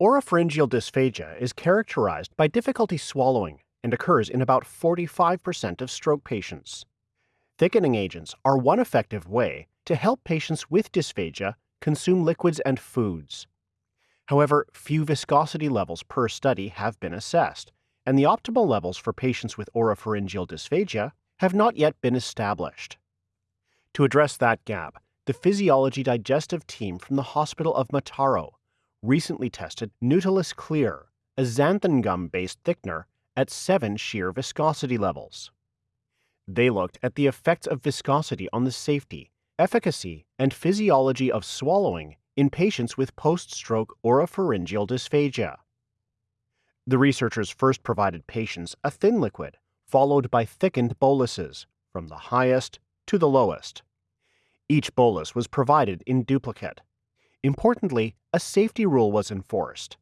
Oropharyngeal dysphagia is characterized by difficulty swallowing and occurs in about 45% of stroke patients. Thickening agents are one effective way to help patients with dysphagia consume liquids and foods. However, few viscosity levels per study have been assessed, and the optimal levels for patients with oropharyngeal dysphagia have not yet been established. To address that gap, the Physiology Digestive team from the Hospital of Mataro recently tested Nutilis Clear, a xanthan gum based thickener, at seven shear viscosity levels. They looked at the effects of viscosity on the safety, efficacy, and physiology of swallowing in patients with post stroke oropharyngeal dysphagia. The researchers first provided patients a thin liquid, followed by thickened boluses, from the highest to the lowest. Each bolus was provided in duplicate. Importantly, a safety rule was enforced.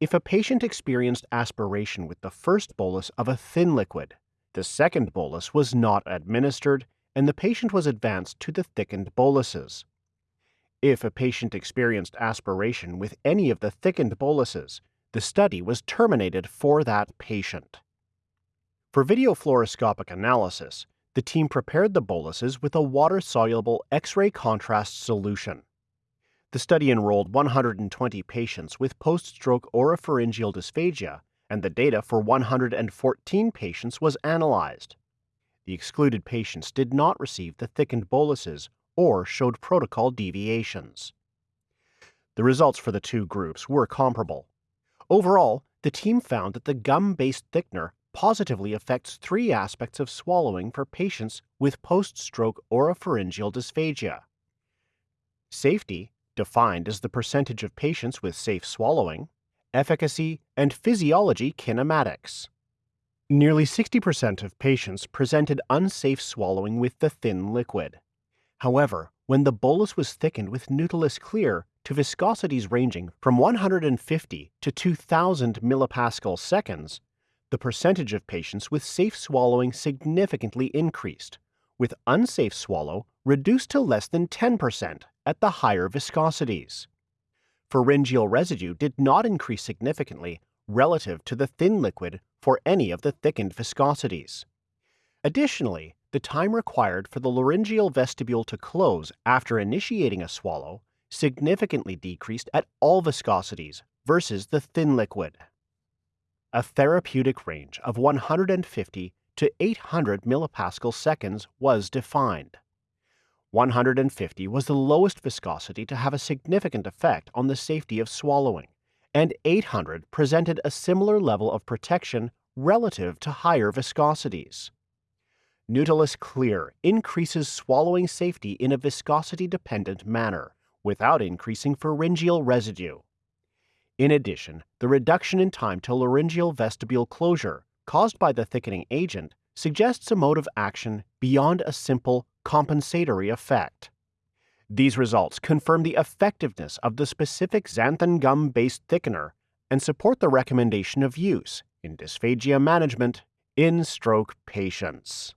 If a patient experienced aspiration with the first bolus of a thin liquid, the second bolus was not administered and the patient was advanced to the thickened boluses. If a patient experienced aspiration with any of the thickened boluses, the study was terminated for that patient. For video fluoroscopic analysis, the team prepared the boluses with a water-soluble X-ray contrast solution. The study enrolled 120 patients with post-stroke oropharyngeal dysphagia, and the data for 114 patients was analyzed. The excluded patients did not receive the thickened boluses or showed protocol deviations. The results for the two groups were comparable. Overall, the team found that the gum-based thickener positively affects three aspects of swallowing for patients with post-stroke oropharyngeal dysphagia. Safety, defined as the percentage of patients with safe swallowing, efficacy, and physiology kinematics. Nearly 60% of patients presented unsafe swallowing with the thin liquid. However, when the bolus was thickened with Nutilis Clear to viscosities ranging from 150 to 2000 millipascal seconds, the percentage of patients with safe swallowing significantly increased, with unsafe swallow reduced to less than 10% at the higher viscosities. Pharyngeal residue did not increase significantly relative to the thin liquid for any of the thickened viscosities. Additionally, the time required for the laryngeal vestibule to close after initiating a swallow significantly decreased at all viscosities versus the thin liquid a therapeutic range of 150 to 800 millipascal seconds was defined. 150 was the lowest viscosity to have a significant effect on the safety of swallowing, and 800 presented a similar level of protection relative to higher viscosities. Nutilis Clear increases swallowing safety in a viscosity-dependent manner without increasing pharyngeal residue. In addition, the reduction in time to laryngeal vestibule closure caused by the thickening agent suggests a mode of action beyond a simple compensatory effect. These results confirm the effectiveness of the specific xanthan gum-based thickener and support the recommendation of use in dysphagia management in stroke patients.